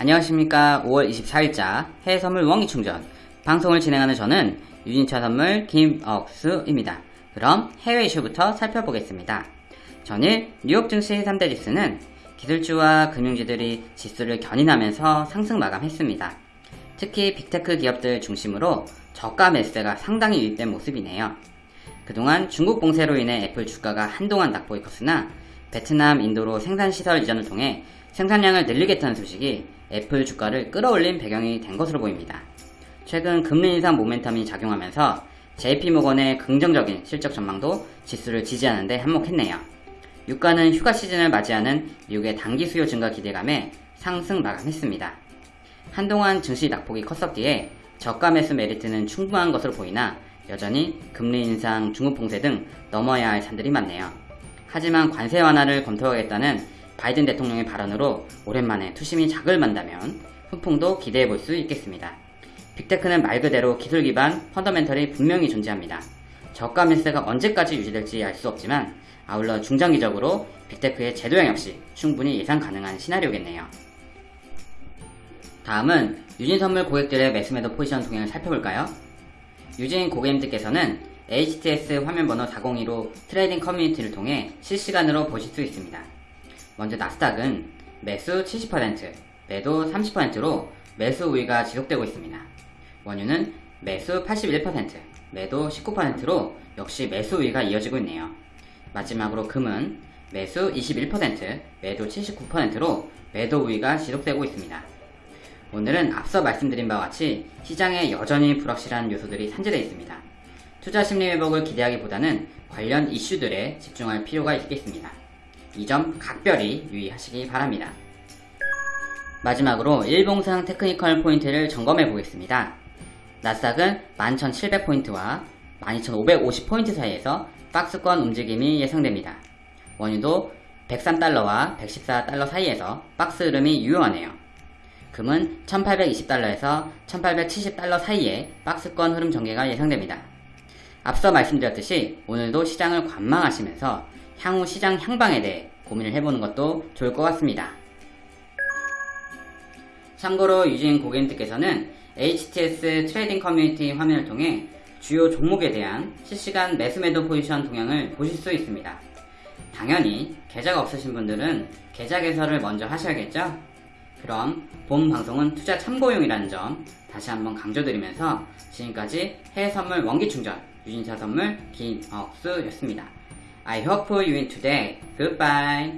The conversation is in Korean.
안녕하십니까 5월 24일자 해외선물 원기충전 방송을 진행하는 저는 유진차 선물 김억수입니다. 그럼 해외 이슈부터 살펴보겠습니다. 전일 뉴욕 증시 3대 지수는 기술주와 금융주들이 지수를 견인하면서 상승 마감했습니다. 특히 빅테크 기업들 중심으로 저가 매수세가 상당히 유입된 모습이네요. 그동안 중국 봉쇄로 인해 애플 주가가 한동안 낙폭이 컸으나 베트남, 인도로 생산시설 이전을 통해 생산량을 늘리겠다는 소식이 애플 주가를 끌어올린 배경이 된 것으로 보입니다. 최근 금리 인상 모멘텀이 작용하면서 JP모건의 긍정적인 실적 전망도 지수를 지지하는데 한몫했네요. 유가는 휴가 시즌을 맞이하는 미국의 단기 수요 증가 기대감에 상승 마감했습니다. 한동안 증시 낙폭이 컸었기에 저가 매수 메리트는 충분한 것으로 보이나 여전히 금리 인상, 중국 봉쇄 등 넘어야 할 산들이 많네요. 하지만 관세 완화를 검토하겠다는 바이든 대통령의 발언으로 오랜만에 투심이 작을 만다면 훈풍도 기대해 볼 수 있겠습니다. 빅테크는 말 그대로 기술 기반 펀더멘털이 분명히 존재합니다. 저가 매수가 언제까지 유지될지 알 수 없지만 아울러 중장기적으로 빅테크의 제도형 역시 충분히 예상 가능한 시나리오겠네요. 다음은 유진 선물 고객들의 매수매도 포지션 동향을 살펴볼까요? 유진 고객님들께서는 HTS 화면번호 402로 트레이딩 커뮤니티를 통해 실시간으로 보실 수 있습니다. 먼저 나스닥은 매수 70%, 매도 30%로 매수 우위가 지속되고 있습니다. 원유는 매수 81%, 매도 19%로 역시 매수 우위가 이어지고 있네요. 마지막으로 금은 매수 21%, 매도 79%로 매도 우위가 지속되고 있습니다. 오늘은 앞서 말씀드린 바와 같이 시장에 여전히 불확실한 요소들이 산재되어 있습니다. 투자 심리 회복을 기대하기보다는 관련 이슈들에 집중할 필요가 있겠습니다. 이 점 각별히 유의하시기 바랍니다. 마지막으로 일봉상 technical 포인트를 점검해 보겠습니다. 나스닥은 11,700포인트와 12,550포인트 사이에서 박스권 움직임이 예상됩니다. 원유도 103달러와 114달러 사이에서 박스 흐름이 유효하네요. 금은 1820달러에서 1870달러 사이에 박스권 흐름 전개가 예상됩니다. 앞서 말씀드렸듯이 오늘도 시장을 관망하시면서 향후 시장 향방에 대해 고민을 해보는 것도 좋을 것 같습니다. 참고로 유진 고객님들께서는 HTS trading 커뮤니티 화면을 통해 주요 종목에 대한 실시간 매수매도 포지션 동향을 보실 수 있습니다. 당연히 계좌가 없으신 분들은 계좌 개설을 먼저 하셔야겠죠? 그럼 본 방송은 투자 참고용이라는 점 다시 한번 강조드리면서 지금까지 해외 선물 원기 충전 유진차 선물 김억수였습니다. I hope for you in today. Goodbye.